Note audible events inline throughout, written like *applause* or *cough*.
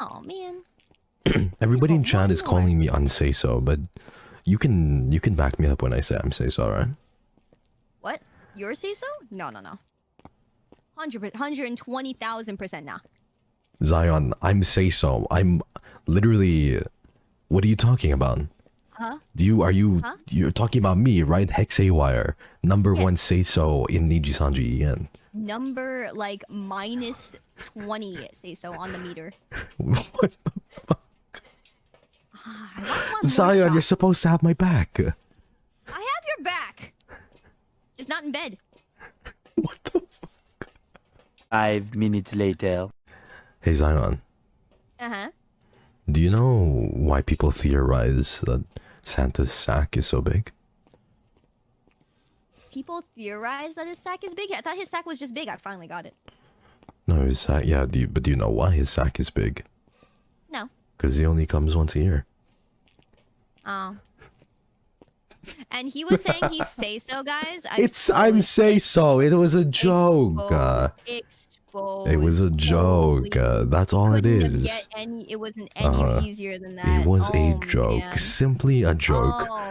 Oh man. *clears throat* Everybody in chat is calling me unseiso, but you can you can back me up when I say I'm seiso, right? What? Your seiso? No, no, no. Hundred, hundred and twenty thousand percent nah. Zion, I'm seiso. I'm literally. What are you talking about? Huh? Do you are you Huh? you're talking about me, right? Hex Haywire, number Yes. one seiso in NIJISANJI. Number like minus twenty seiso on the meter. What? Ah, I want one Zion, shot. you're supposed to have my back. I have your back. Just not in bed. What the? fuck? Five minutes later. Hey Zion, Uh huh. do you know why people theorize that Santa's sack is so big? People theorize that his sack is big. I thought his sack was just big. I finally got it. No, his sack. Yeah, do you, but do you know why his sack is big? No. Because he only comes once a year. Oh. And he was saying he *laughs* seiso, guys. I It's I'm seiso. It was a joke. Exposed. Uh, exposed. it was a joke. Uh, that's all it is. Any, it wasn't any Uh-huh. easier than that. It was a Oh, joke. man. Simply a joke. Oh!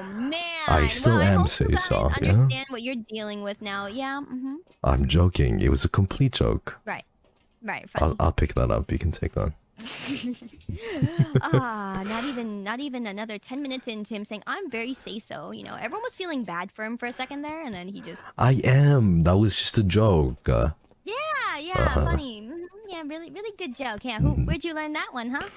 I still well, am seiso, yeah? Understand what you're dealing with now? Yeah. Mm-hmm. I'm joking. It was a complete joke. Right. Right. I'll, I'll pick that up. You can take that. *laughs* ah, not even, not even another ten minutes into him saying, "I'm very seiso." You know, everyone was feeling bad for him for a second there, and then he just, I am. That was just a joke. Uh, yeah, yeah, Uh-huh. funny. Mhm, Yeah, really, really good joke. Yeah, who, where'd you learn that one, huh?